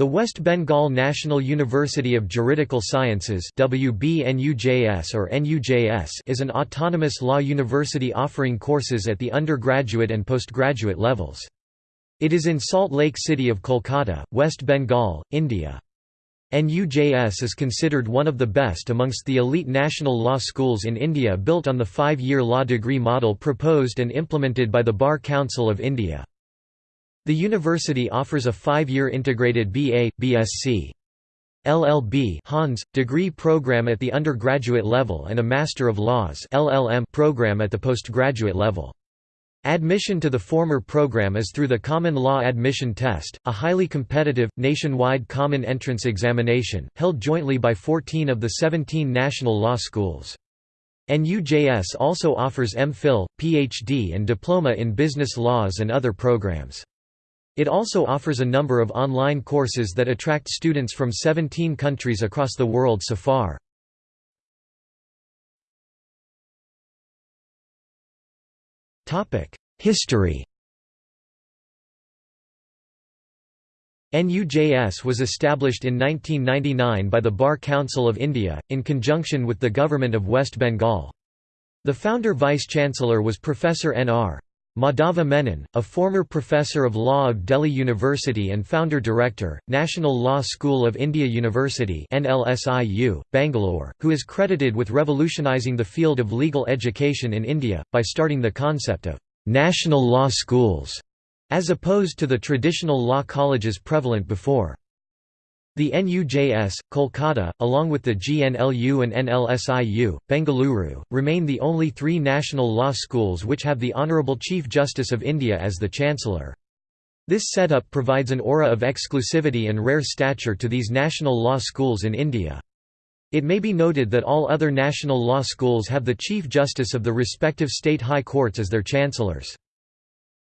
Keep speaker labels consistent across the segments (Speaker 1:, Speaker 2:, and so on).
Speaker 1: The West Bengal National University of Juridical Sciences WBNUJS or NUJS is an autonomous law university offering courses at the undergraduate and postgraduate levels. It is in Salt Lake City of Kolkata, West Bengal, India. NUJS is considered one of the best amongst the elite national law schools in India built on the five-year law degree model proposed and implemented by the Bar Council of India. The university offers a five-year integrated BA, BSc. LLB Hons, degree program at the undergraduate level and a Master of Laws LLM program at the postgraduate level. Admission to the former program is through the Common Law Admission Test, a highly competitive, nationwide common entrance examination, held jointly by 14 of the 17 national law schools. NUJS also offers MPhil, PhD and diploma in business laws and other programs. It also offers a number of online courses that attract students from 17 countries across the world so far. History NUJS was established in 1999 by the Bar Council of India, in conjunction with the Government of West Bengal. The founder Vice-Chancellor was Professor N.R. Madhava Menon, a former professor of law of Delhi University and founder-director, National Law School of India University NLSIU, Bangalore, who is credited with revolutionising the field of legal education in India, by starting the concept of «national law schools», as opposed to the traditional law colleges prevalent before. The NUJS, Kolkata, along with the GNLU and NLSIU, Bengaluru, remain the only three national law schools which have the Honourable Chief Justice of India as the Chancellor. This setup provides an aura of exclusivity and rare stature to these national law schools in India. It may be noted that all other national law schools have the Chief Justice of the respective state high courts as their chancellors.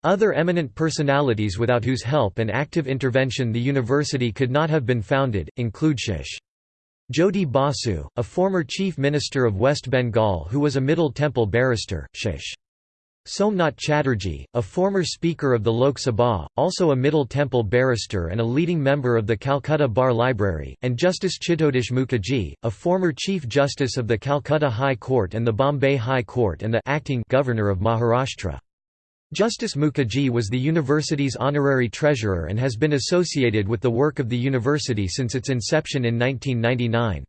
Speaker 1: Other eminent personalities without whose help and active intervention the university could not have been founded, include Shish. Jyoti Basu, a former Chief Minister of West Bengal who was a Middle Temple barrister, Shish. Somnath Chatterjee, a former Speaker of the Lok Sabha, also a Middle Temple barrister and a leading member of the Calcutta Bar Library, and Justice Chittatosh Mukherjee, a former Chief Justice of the Calcutta High Court and the Bombay High Court and the acting Governor of Maharashtra. Justice Mukherjee was the university's honorary treasurer and has been associated with the work of the university since its inception in 1999.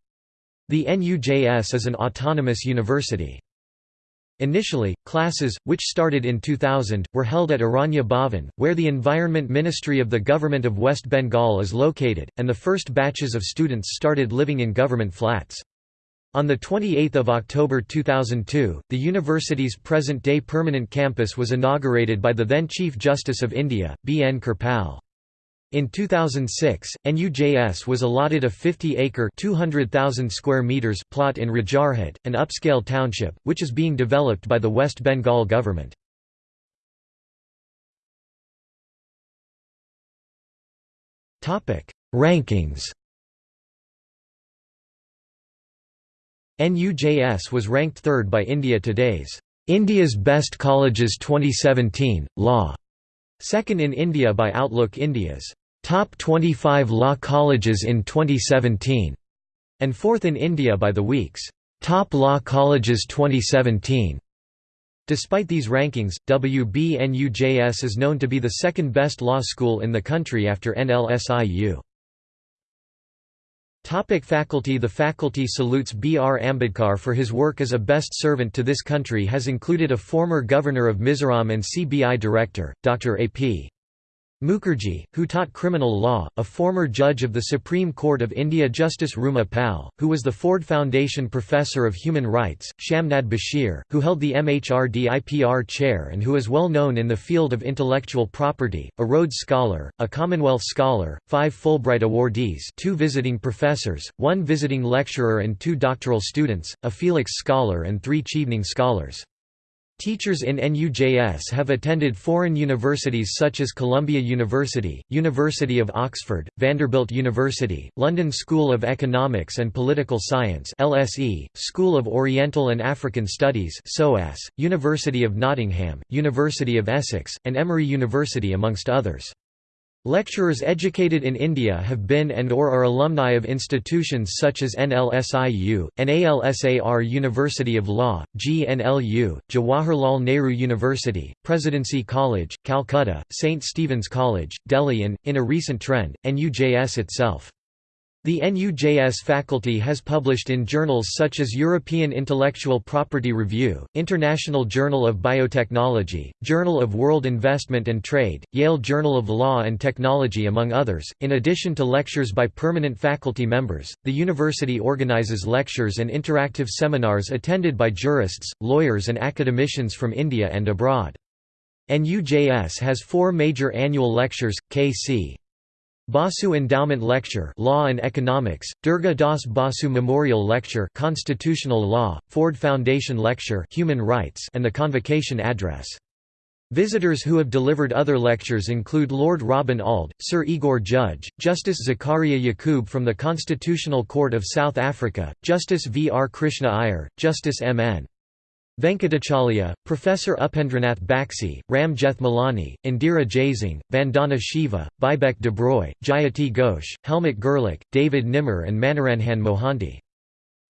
Speaker 1: The NUJS is an autonomous university. Initially, classes, which started in 2000, were held at Aranya Bhavan, where the Environment Ministry of the Government of West Bengal is located, and the first batches of students started living in government flats. On 28 October 2002, the university's present-day permanent campus was inaugurated by the then Chief Justice of India, B. N. Kirpal. In 2006, NUJS was allotted a 50-acre (200,000 square meters) plot in Rajarhat, an upscale township, which is being developed by the West Bengal government. Rankings NUJS was ranked third by India Today's India's Best Colleges 2017, Law, second in India by Outlook India's Top 25 Law Colleges in 2017, and fourth in India by The Week's Top Law Colleges 2017. Despite these rankings, WBNUJS is known to be the second best law school in the country after NLSIU. Topic faculty The faculty salutes B. R. Ambedkar for his work as a best servant to this country has included a former governor of Mizoram and CBI director, Dr. A. P. Mukherjee, who taught criminal law, a former judge of the Supreme Court of India Justice Ruma Pal, who was the Ford Foundation Professor of Human Rights, Shamnad Basheer, who held the MHRD IPR chair and who is well known in the field of intellectual property, a Rhodes Scholar, a Commonwealth Scholar, five Fulbright awardees two visiting professors, one visiting lecturer and two doctoral students, a Felix Scholar and three Chevening Scholars. Teachers in NUJS have attended foreign universities such as Columbia University, University of Oxford, Vanderbilt University, London School of Economics and Political Science LSE, School of Oriental and African Studies SOAS, University of Nottingham, University of Essex, and Emory University amongst others. Lecturers educated in India have been and or are alumni of institutions such as NLSIU, NALSAR University of Law, GNLU, Jawaharlal Nehru University, Presidency College, Calcutta, St. Stephen's College, Delhi and, in a recent trend, NUJS itself. The NUJS faculty has published in journals such as European Intellectual Property Review, International Journal of Biotechnology, Journal of World Investment and Trade, Yale Journal of Law and Technology among others. In addition to lectures by permanent faculty members, the university organizes lectures and interactive seminars attended by jurists, lawyers and academicians from India and abroad. NUJS has four major annual lectures, K.C. Basu Endowment Lecture Law and Economics, Durga Das Basu Memorial Lecture Constitutional Law, Ford Foundation Lecture Human Rights and the Convocation Address. Visitors who have delivered other lectures include Lord Robin Auld, Sir Igor Judge, Justice Zakeria Yacoob from the Constitutional Court of South Africa, Justice V. R. Krishna Iyer, Justice M. N. Venkatachaliah, Professor Upendranath Baxi, Ram Jethmalani, Indira Jaising, Vandana Shiva, Bibek Debroy, Jayati Ghosh, Helmut Gerlich, David Nimmer and Manoranjan Mohanty.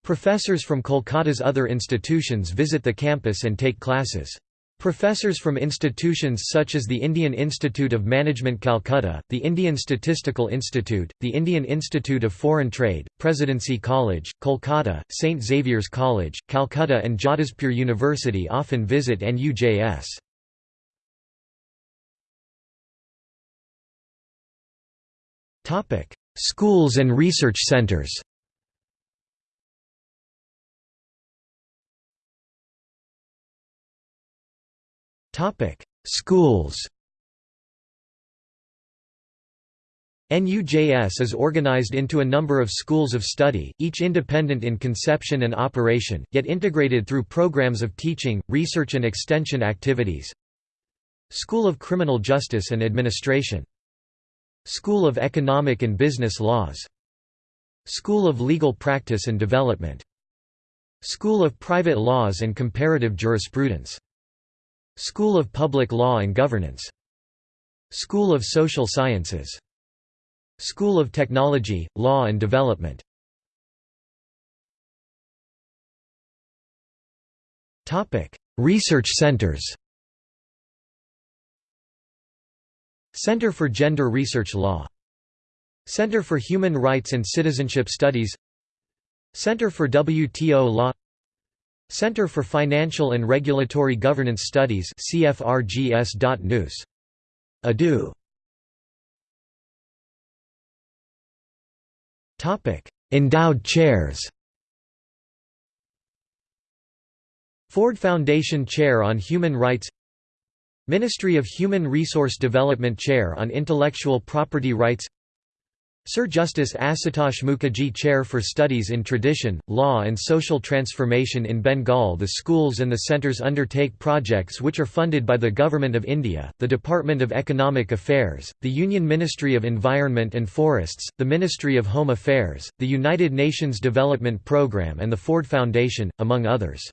Speaker 1: Professors from Kolkata's other institutions visit the campus and take classes. Professors from institutions such as the Indian Institute of Management Calcutta, the Indian Statistical Institute, the Indian Institute of Foreign Trade, Presidency College, Kolkata, St. Xavier's College, Calcutta and Jadavpur University often visit NUJS. Schools and research centers Schools NUJS is organized into a number of schools of study, each independent in conception and operation, yet integrated through programs of teaching, research and extension activities. School of Criminal Justice and Administration. School of Economic and Business Laws. School of Legal Practice and Development. School of Private Laws and Comparative Jurisprudence. School of Public Law and Governance. School of Social Sciences. School of Technology, Law and Development. Research centers Center for Gender Research Law Center for Human Rights and Citizenship Studies Center for WTO Law Center for Financial and Regulatory Governance Studies CFRGS.news. Adu. Topic: Endowed chairs. Ford Foundation Chair on Human Rights Ministry of Human Resource Development Chair on Intellectual Property Rights Sir Justice Asutosh Mukherjee Chair for Studies in Tradition, Law and Social Transformation in Bengal The schools and the centres undertake projects which are funded by the Government of India, the Department of Economic Affairs, the Union Ministry of Environment and Forests, the Ministry of Home Affairs, the United Nations Development Programme and the Ford Foundation, among others.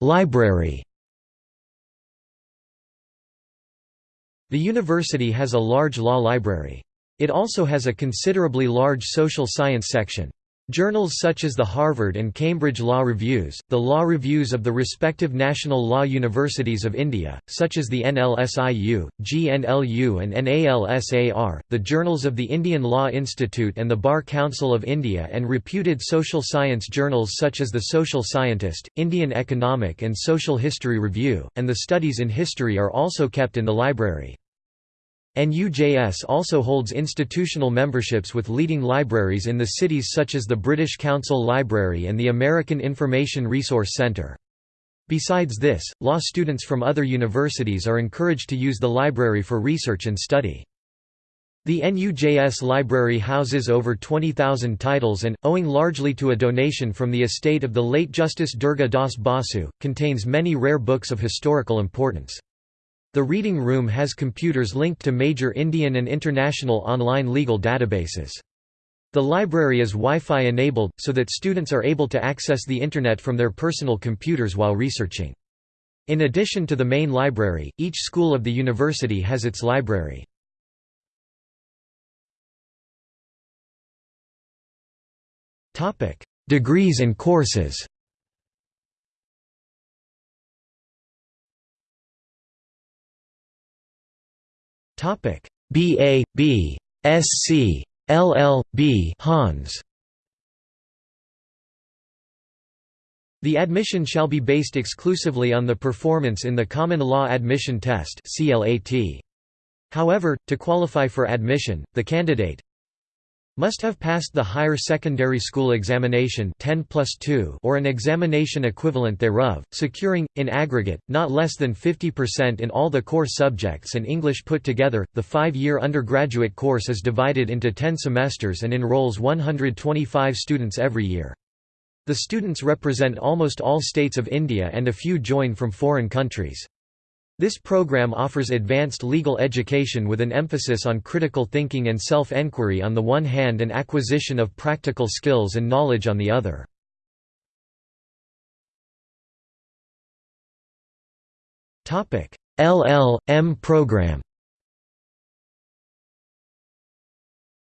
Speaker 1: Library The university has a large law library. It also has a considerably large social science section. Journals such as the Harvard and Cambridge Law Reviews, the law reviews of the respective national law universities of India, such as the NLSIU, GNLU and NALSAR, the journals of the Indian Law Institute and the Bar Council of India and reputed social science journals such as the Social Scientist, Indian Economic and Social History Review, and the Studies in History are also kept in the library. NUJS also holds institutional memberships with leading libraries in the cities such as the British Council Library and the American Information Resource Centre. Besides this, law students from other universities are encouraged to use the library for research and study. The NUJS library houses over 20,000 titles and, owing largely to a donation from the estate of the late Justice Durga Das Basu, contains many rare books of historical importance. The reading room has computers linked to major Indian and international online legal databases. The library is Wi-Fi enabled, so that students are able to access the Internet from their personal computers while researching. In addition to the main library, each school of the university has its library. Degrees and courses BA, B, SC, LL, B Hons. The admission shall be based exclusively on the performance in the Common Law Admission Test However, to qualify for admission, the candidate must have passed the higher secondary school examination 10 plus 2 or an examination equivalent thereof, securing, in aggregate, not less than 50% in all the core subjects and English put together. The five-year undergraduate course is divided into 10 semesters and enrolls 125 students every year. The students represent almost all states of India and a few join from foreign countries. This program offers advanced legal education with an emphasis on critical thinking and self-enquiry on the one hand and acquisition of practical skills and knowledge on the other. LL.M program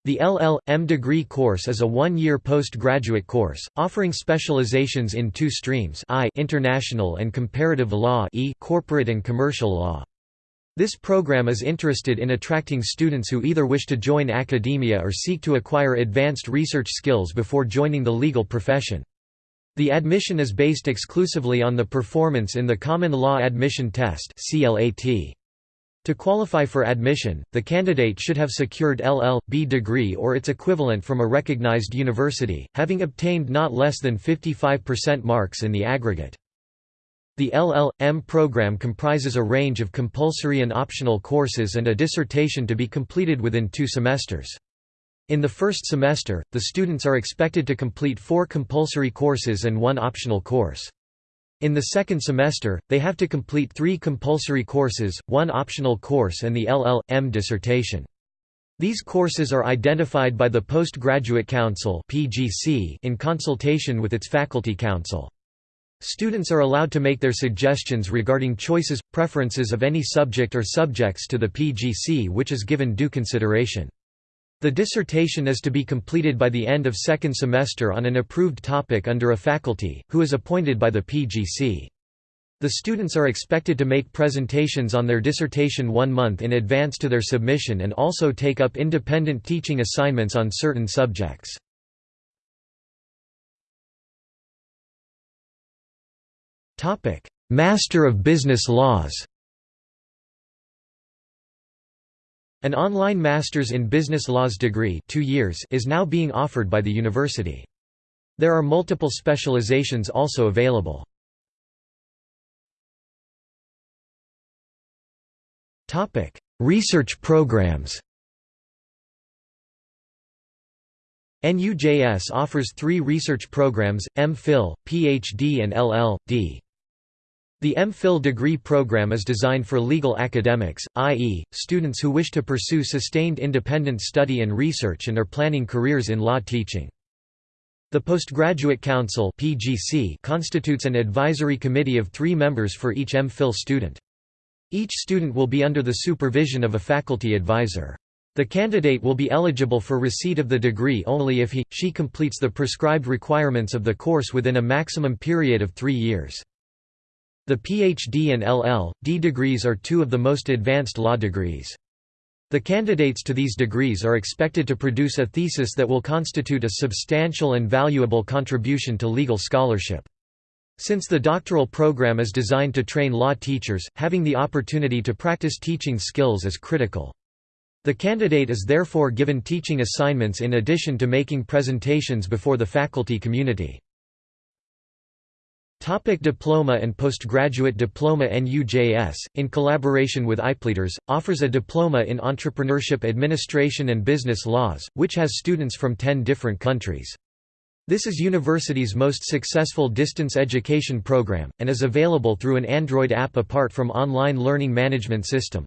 Speaker 1: The LL.M degree course is a one-year postgraduate course, offering specializations in two streams I international and comparative law e corporate and commercial law. This program is interested in attracting students who either wish to join academia or seek to acquire advanced research skills before joining the legal profession. The admission is based exclusively on the performance in the Common Law Admission Test CLAT. To qualify for admission, the candidate should have secured LL.B degree or its equivalent from a recognized university, having obtained not less than 55% marks in the aggregate. The LL.M program comprises a range of compulsory and optional courses and a dissertation to be completed within two semesters. In the first semester, the students are expected to complete four compulsory courses and one optional course. In the second semester, they have to complete three compulsory courses, one optional course and the LL.M dissertation. These courses are identified by the Postgraduate Council in consultation with its Faculty Council. Students are allowed to make their suggestions regarding choices, preferences of any subject or subjects to the PGC which is given due consideration. The dissertation is to be completed by the end of second semester on an approved topic under a faculty, who is appointed by the PGC. The students are expected to make presentations on their dissertation one month in advance to their submission and also take up independent teaching assignments on certain subjects. Master of Business Laws An online Masters in Business Laws degree two years is now being offered by the university. There are multiple specializations also available. Research programs NUJS offers three research programs, MPhil, PhD and LL.D. The MPhil degree program is designed for legal academics, i.e., students who wish to pursue sustained independent study and research and are planning careers in law teaching. The Postgraduate Council (PGC) constitutes an advisory committee of three members for each MPhil student. Each student will be under the supervision of a faculty advisor. The candidate will be eligible for receipt of the degree only if he, she completes the prescribed requirements of the course within a maximum period of three years. The PhD and LL.D degrees are two of the most advanced law degrees. The candidates to these degrees are expected to produce a thesis that will constitute a substantial and valuable contribution to legal scholarship. Since the doctoral program is designed to train law teachers, having the opportunity to practice teaching skills is critical. The candidate is therefore given teaching assignments in addition to making presentations before the faculty community. Topic diploma and postgraduate diploma NUJS, in collaboration with IPLEADERS, offers a diploma in entrepreneurship administration and business laws, which has students from 10 different countries. This is university's most successful distance education program, and is available through an Android app apart from online learning management system.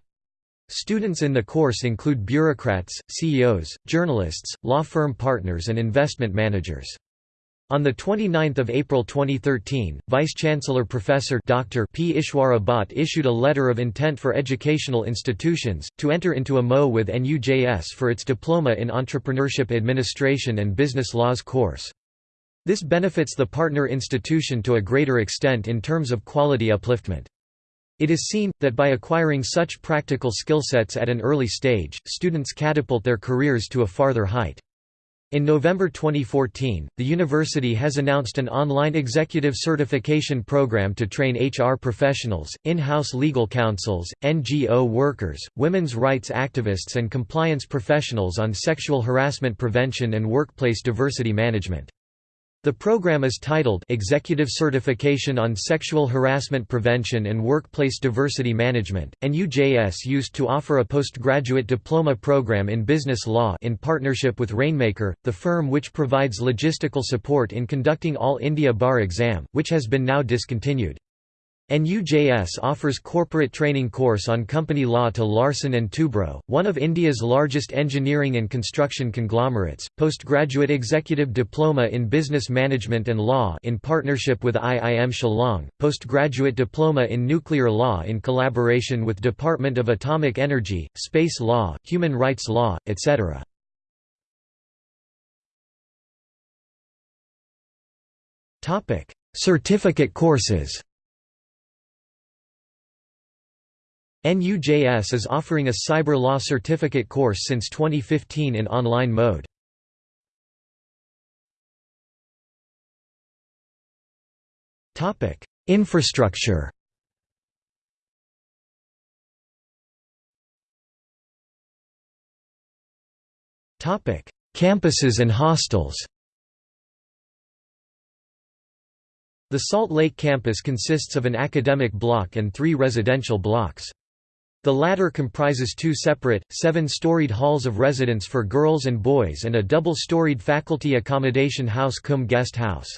Speaker 1: Students in the course include bureaucrats, CEOs, journalists, law firm partners and investment managers. On 29 April 2013, Vice-Chancellor Professor Dr. P. Ishwara Bhatt issued a letter of intent for educational institutions, to enter into a MO with NUJS for its Diploma in Entrepreneurship Administration and Business Laws course. This benefits the partner institution to a greater extent in terms of quality upliftment. It is seen, that by acquiring such practical skill sets at an early stage, students catapult their careers to a farther height. In November 2014, the university has announced an online executive certification program to train HR professionals, in-house legal counsels, NGO workers, women's rights activists and compliance professionals on sexual harassment prevention and workplace diversity management. The program is titled Executive Certification on Sexual Harassment Prevention and Workplace Diversity Management, and UJS used to offer a postgraduate diploma program in business law in partnership with Rainmaker, the firm which provides logistical support in conducting All India Bar exam, which has been now discontinued. NUJS offers corporate training course on company law to Larsen & Toubro, one of India's largest engineering and construction conglomerates, postgraduate executive diploma in business management and law in partnership with IIM Shillong, postgraduate diploma in nuclear law in collaboration with Department of Atomic Energy, space law, human rights law, etc. Certificate courses NUJS is offering a Cyber Law Certificate course since 2015 in online mode. Infrastructure Topic: Campuses and hostels The Salt Lake campus consists of an academic block and three residential blocks. The latter comprises two separate, seven-storied halls of residence for girls and boys and a double-storied faculty accommodation house cum guest house.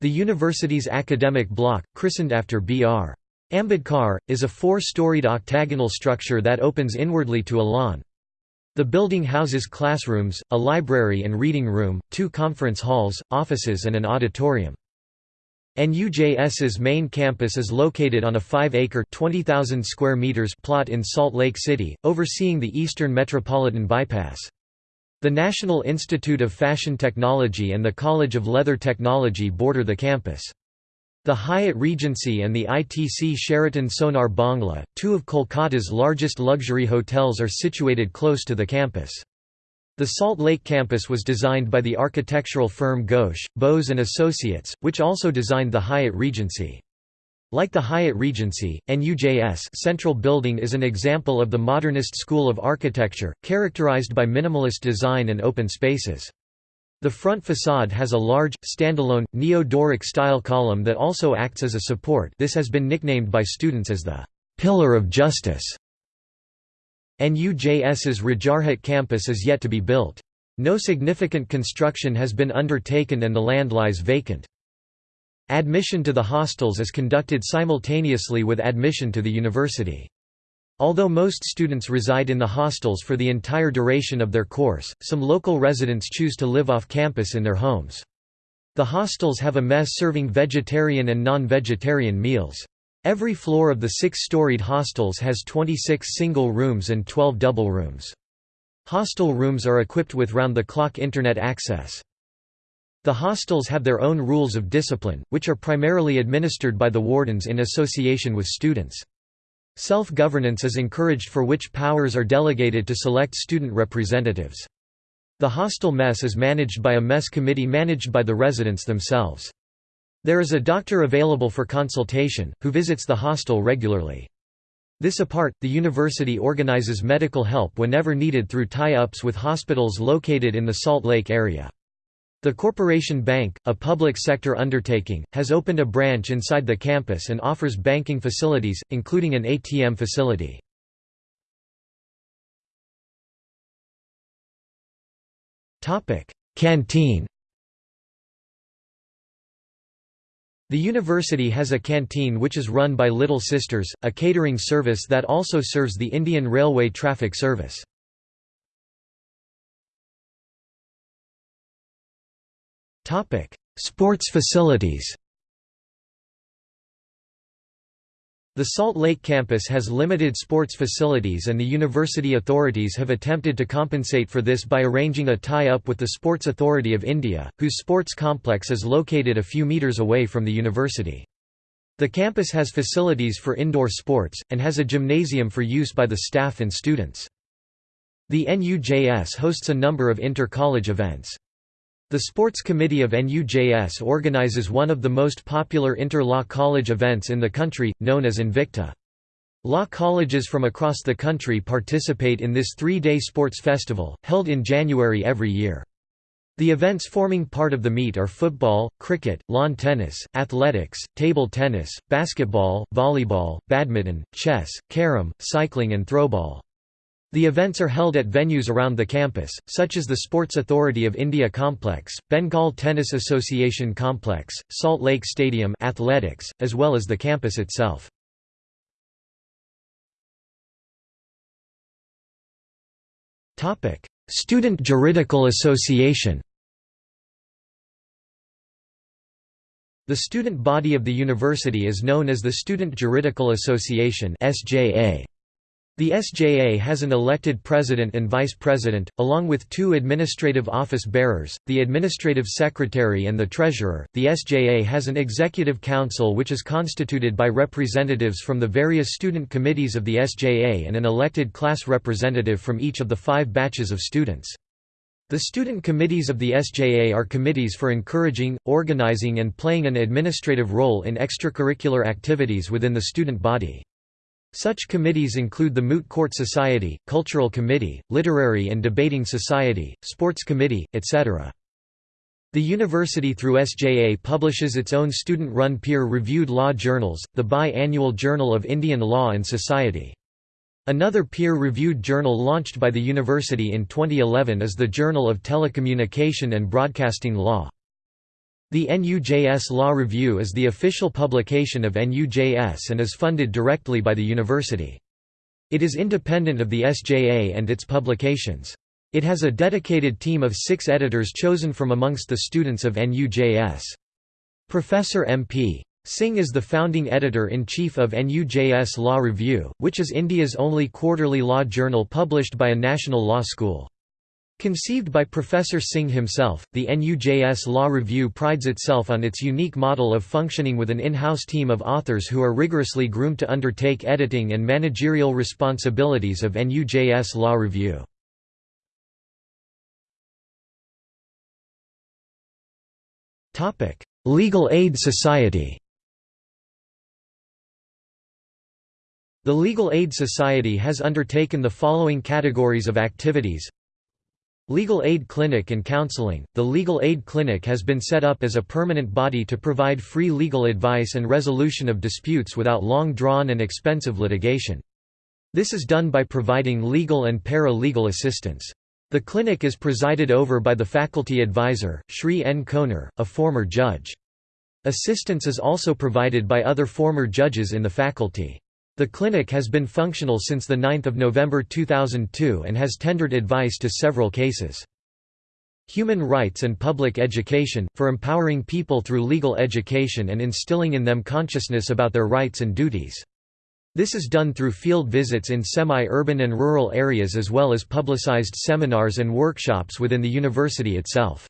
Speaker 1: The university's academic block, christened after B.R. Ambedkar, is a four-storied octagonal structure that opens inwardly to a lawn. The building houses classrooms, a library and reading room, two conference halls, offices and an auditorium. NUJS's main campus is located on a 5-acre square meters plot in Salt Lake City, overseeing the Eastern Metropolitan Bypass. The National Institute of Fashion Technology and the College of Leather Technology border the campus. The Hyatt Regency and the ITC Sheraton Sonar Bangla, two of Kolkata's largest luxury hotels are situated close to the campus. The Salt Lake campus was designed by the architectural firm Ghosh, Bose and Associates, which also designed the Hyatt Regency. Like the Hyatt Regency, NUJS Central Building is an example of the modernist school of architecture, characterized by minimalist design and open spaces. The front facade has a large, standalone, neo-Doric style column that also acts as a support this has been nicknamed by students as the «pillar of justice». NUJS's Rajarhat campus is yet to be built. No significant construction has been undertaken and the land lies vacant. Admission to the hostels is conducted simultaneously with admission to the university. Although most students reside in the hostels for the entire duration of their course, some local residents choose to live off campus in their homes. The hostels have a mess serving vegetarian and non-vegetarian meals. Every floor of the six-storied hostels has 26 single rooms and 12 double rooms. Hostel rooms are equipped with round-the-clock Internet access. The hostels have their own rules of discipline, which are primarily administered by the wardens in association with students. Self-governance is encouraged for which powers are delegated to select student representatives. The hostel mess is managed by a mess committee managed by the residents themselves. There is a doctor available for consultation, who visits the hostel regularly. This apart, the university organizes medical help whenever needed through tie-ups with hospitals located in the Salt Lake area. The Corporation Bank, a public sector undertaking, has opened a branch inside the campus and offers banking facilities, including an ATM facility. Canteen The university has a canteen which is run by Little Sisters, a catering service that also serves the Indian Railway traffic service. Sports facilities The Salt Lake campus has limited sports facilities and the university authorities have attempted to compensate for this by arranging a tie-up with the Sports Authority of India, whose sports complex is located a few metres away from the university. The campus has facilities for indoor sports, and has a gymnasium for use by the staff and students. The NUJS hosts a number of inter-college events. The Sports Committee of NUJS organizes one of the most popular inter-law college events in the country, known as Invicta. Law colleges from across the country participate in this three-day sports festival, held in January every year. The events forming part of the meet are football, cricket, lawn tennis, athletics, table tennis, basketball, volleyball, badminton, chess, carom, cycling and throwball. The events are held at venues around the campus, such as the Sports Authority of India Complex, Bengal Tennis Association Complex, Salt Lake Stadium athletics, as well as the campus itself. Student Juridical Association The student body of the university is known as the Student Juridical Association SJA. The SJA has an elected president and vice president, along with two administrative office bearers, the administrative secretary and the treasurer. The SJA has an executive council which is constituted by representatives from the various student committees of the SJA and an elected class representative from each of the five batches of students. The student committees of the SJA are committees for encouraging, organizing and playing an administrative role in extracurricular activities within the student body. Such committees include the Moot Court Society, Cultural Committee, Literary and Debating Society, Sports Committee, etc. The university through SJA publishes its own student-run peer-reviewed law journals, the Bi-Annual Journal of Indian Law and Society. Another peer-reviewed journal launched by the university in 2011 is the Journal of Telecommunication and Broadcasting Law. The NUJS Law Review is the official publication of NUJS and is funded directly by the university. It is independent of the SJA and its publications. It has a dedicated team of six editors chosen from amongst the students of NUJS. Professor M.P. Singh is the founding editor-in-chief of NUJS Law Review, which is India's only quarterly law journal published by a national law school. Conceived by Professor Singh himself, the NUJS Law Review prides itself on its unique model of functioning with an in-house team of authors who are rigorously groomed to undertake editing and managerial responsibilities of NUJS Law Review. Legal Aid Society The Legal Aid Society has undertaken the following categories of activities Legal Aid Clinic and Counseling – The Legal Aid Clinic has been set up as a permanent body to provide free legal advice and resolution of disputes without long-drawn and expensive litigation. This is done by providing legal and para-legal assistance. The clinic is presided over by the faculty advisor, Shri N. Konar, a former judge. Assistance is also provided by other former judges in the faculty. The clinic has been functional since 9 November 2002 and has tendered advice to several cases. Human rights and public education, for empowering people through legal education and instilling in them consciousness about their rights and duties. This is done through field visits in semi-urban and rural areas as well as publicized seminars and workshops within the university itself.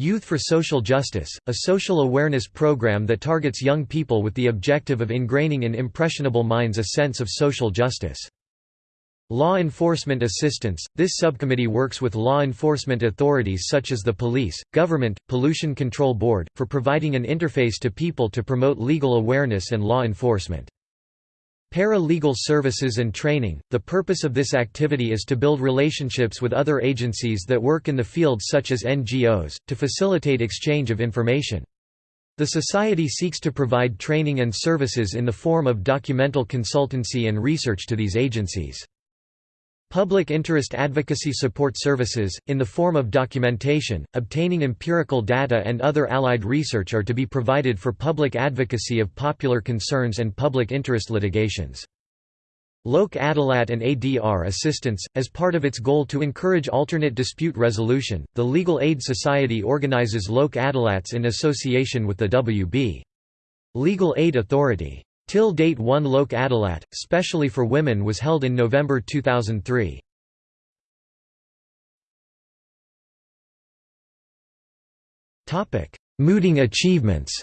Speaker 1: Youth for Social Justice, a social awareness program that targets young people with the objective of ingraining in impressionable minds a sense of social justice. Law Enforcement Assistance – This subcommittee works with law enforcement authorities such as the police, government, pollution control board, for providing an interface to people to promote legal awareness and law enforcement. Para-legal services and training – The purpose of this activity is to build relationships with other agencies that work in the field such as NGOs, to facilitate exchange of information. The Society seeks to provide training and services in the form of documental consultancy and research to these agencies. Public interest advocacy support services, in the form of documentation, obtaining empirical data and other allied research are to be provided for public advocacy of popular concerns and public interest litigations. Lok Adalat and ADR assistance. As part of its goal to encourage alternate dispute resolution, the Legal Aid Society organizes Lok Adalats in association with the WB. Legal Aid Authority. Till date one Lok Adalat, specially for women was held in November 2003. Mooting achievements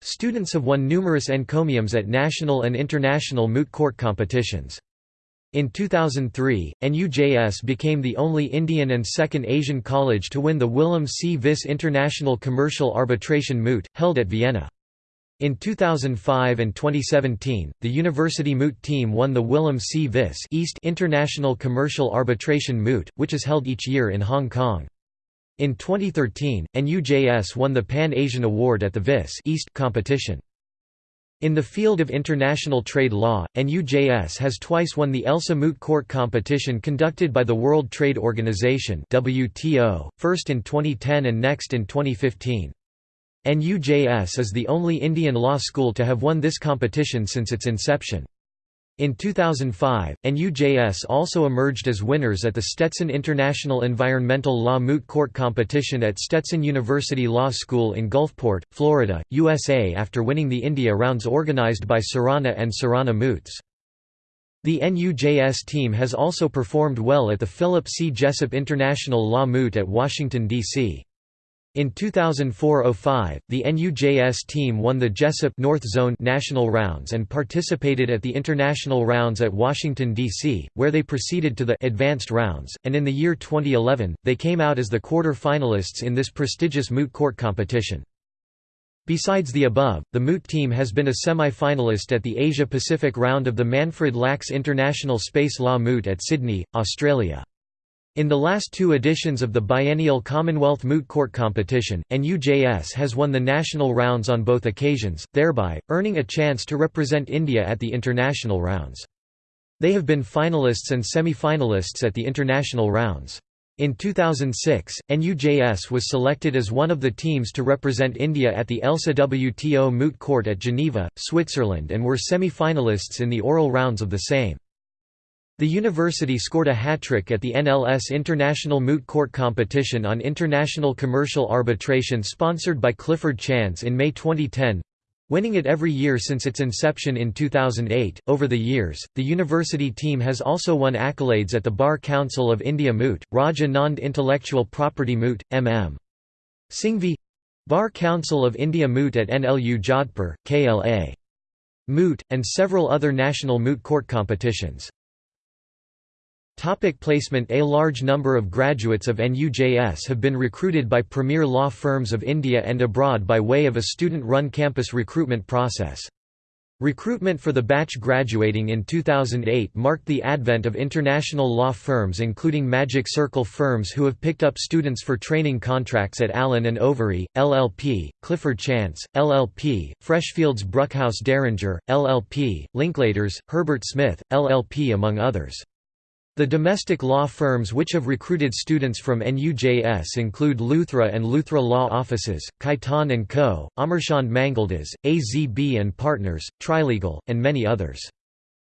Speaker 1: Students have won numerous encomiums at national and international moot court competitions. In 2003, NUJS became the only Indian and second Asian college to win the Willem C. Vis International Commercial Arbitration Moot, held at Vienna. In 2005 and 2017, the University Moot team won the Willem C. Vis East International Commercial Arbitration Moot, which is held each year in Hong Kong. In 2013, NUJS won the Pan-Asian Award at the VIS East competition. In the field of international trade law, NUJS has twice won the ELSA Moot Court competition conducted by the World Trade Organization WTO, first in 2010 and next in 2015. NUJS is the only Indian law school to have won this competition since its inception. In 2005, NUJS also emerged as winners at the Stetson International Environmental Law Moot Court Competition at Stetson University Law School in Gulfport, Florida, USA after winning the India rounds organized by Surana and Surana Moots. The NUJS team has also performed well at the Philip C. Jessup International Law Moot at Washington, D.C. In 2004–05, the NUJS team won the Jessup North Zone national rounds and participated at the international rounds at Washington, D.C., where they proceeded to the advanced rounds, and in the year 2011, they came out as the quarter-finalists in this prestigious moot court competition. Besides the above, the Moot team has been a semi-finalist at the Asia-Pacific round of the Manfred Lachs International Space Law Moot at Sydney, Australia. In the last two editions of the biennial Commonwealth Moot Court competition, NUJS has won the national rounds on both occasions, thereby, earning a chance to represent India at the international rounds. They have been finalists and semi-finalists at the international rounds. In 2006, NUJS was selected as one of the teams to represent India at the ELSA WTO Moot Court at Geneva, Switzerland and were semi-finalists in the oral rounds of the same. The university scored a hat-trick at the NLS International Moot Court Competition on International Commercial Arbitration sponsored by Clifford Chance in May 2010 winning it every year since its inception in 2008. Over the years, the university team has also won accolades at the Bar Council of India Moot, Raj Anand Intellectual Property Moot, MM. Singhvi Bar Council of India Moot at NLU Jodhpur, KLA. Moot, and several other national moot court competitions. Topic placement A large number of graduates of NUJS have been recruited by premier law firms of India and abroad by way of a student-run campus recruitment process. Recruitment for the batch graduating in 2008 marked the advent of international law firms including Magic Circle firms who have picked up students for training contracts at Allen & Overy, LLP, Clifford Chance, LLP, Freshfields Bruckhaus Deringer, LLP, Linklaters, Herbert Smith, LLP among others. The domestic law firms which have recruited students from NUJS include Luthra and Luthra Law Offices, Khaitan & Co., Amarchand Mangaldas, AZB and Partners, Trilegal, and many others.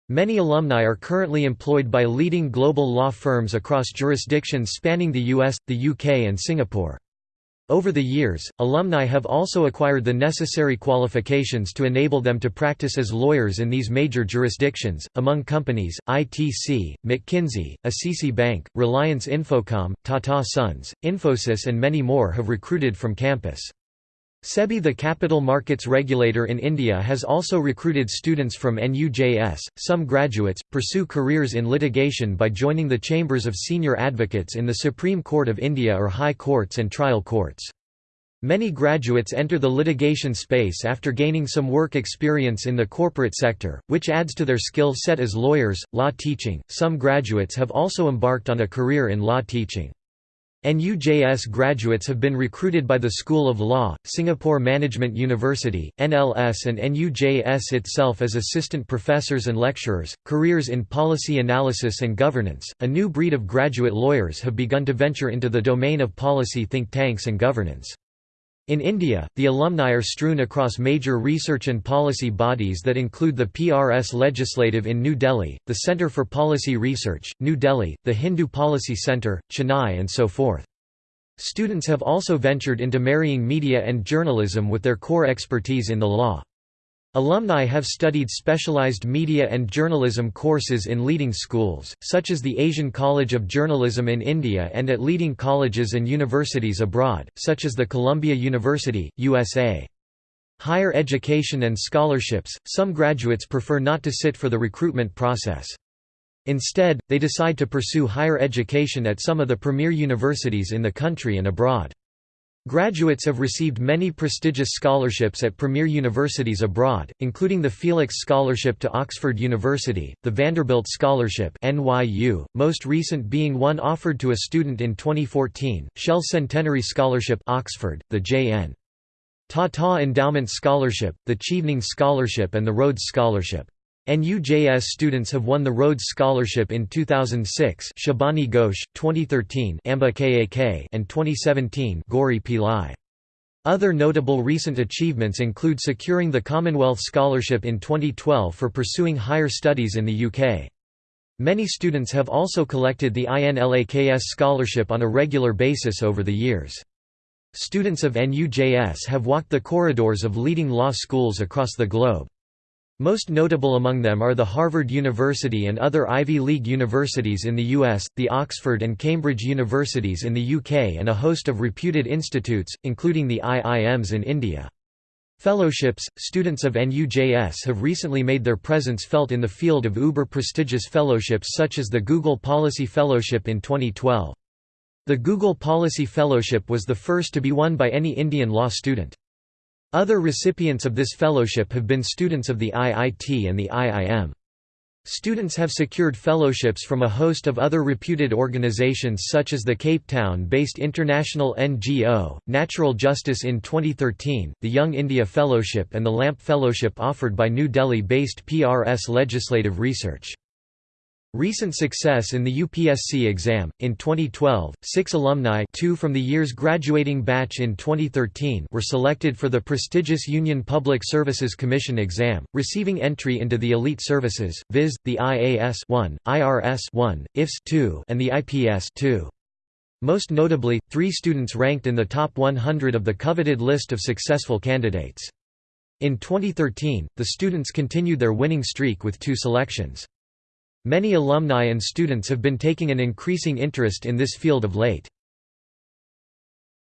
Speaker 1: Many alumni are currently employed by leading global law firms across jurisdictions spanning the US, the UK and Singapore. Over the years, alumni have also acquired the necessary qualifications to enable them to practice as lawyers in these major jurisdictions. Among companies, ITC, McKinsey, Axis Bank, Reliance Infocom, Tata Sons, Infosys, and many more have recruited from campus. SEBI the capital markets regulator in India has also recruited students from NUJS. Some graduates pursue careers in litigation by joining the chambers of senior advocates in the Supreme Court of India or high courts and trial courts. Many graduates enter the litigation space after gaining some work experience in the corporate sector, which adds to their skill set as lawyers. Law teaching Some graduates have also embarked on a career in law teaching. NUJS graduates have been recruited by the School of Law, Singapore Management University, NLS and NUJS itself as assistant professors and lecturers. Careers in policy analysis and governance. A new breed of graduate lawyers have begun to venture into the domain of policy think tanks and governance. In India, the alumni are strewn across major research and policy bodies that include the PRS Legislative in New Delhi, the Centre for Policy Research, New Delhi, the Hindu Policy Centre, Chennai and so forth. Students have also ventured into marrying media and journalism with their core expertise in the law. Alumni have studied specialized media and journalism courses in leading schools, such as the Asian College of Journalism in India and at leading colleges and universities abroad, such as the Columbia University, USA. Higher education and scholarships, some graduates prefer not to sit for the recruitment process. Instead, they decide to pursue higher education at some of the premier universities in the country and abroad. Graduates have received many prestigious scholarships at premier universities abroad, including the Felix Scholarship to Oxford University, the Vanderbilt Scholarship NYU, most recent being one offered to a student in 2014, Shell Centenary Scholarship Oxford, the J.N. Tata Endowment Scholarship, the Chevening Scholarship and the Rhodes Scholarship. NUJS students have won the Rhodes Scholarship in 2006 Shabani Ghosh, 2013 Amba Kak and 2017 Gauri Pillai. Other notable recent achievements include securing the Commonwealth Scholarship in 2012 for pursuing higher studies in the UK. Many students have also collected the INLAKS scholarship on a regular basis over the years. Students of NUJS have walked the corridors of leading law schools across the globe. Most notable among them are the Harvard University and other Ivy League universities in the US, the Oxford and Cambridge universities in the UK and a host of reputed institutes, including the IIMs in India. Fellowships – Students of NUJS have recently made their presence felt in the field of uber-prestigious fellowships such as the Google Policy Fellowship in 2012. The Google Policy Fellowship was the first to be won by any Indian law student. Other recipients of this fellowship have been students of the IIT and the IIM. Students have secured fellowships from a host of other reputed organizations such as the Cape Town-based international NGO, Natural Justice in 2013, the Young India Fellowship and the LAMP Fellowship offered by New Delhi-based PRS Legislative Research. Recent success in the UPSC exam. In 2012, six alumni two from the year's graduating batch in 2013 were selected for the prestigious Union Public Services Commission exam, receiving entry into the elite services, viz., the IAS 1, IRS 1, IFS 2, and the IPS 2. Most notably, three students ranked in the top 100 of the coveted list of successful candidates. In 2013, the students continued their winning streak with two selections. Many alumni and students have been taking an increasing interest in this field of late.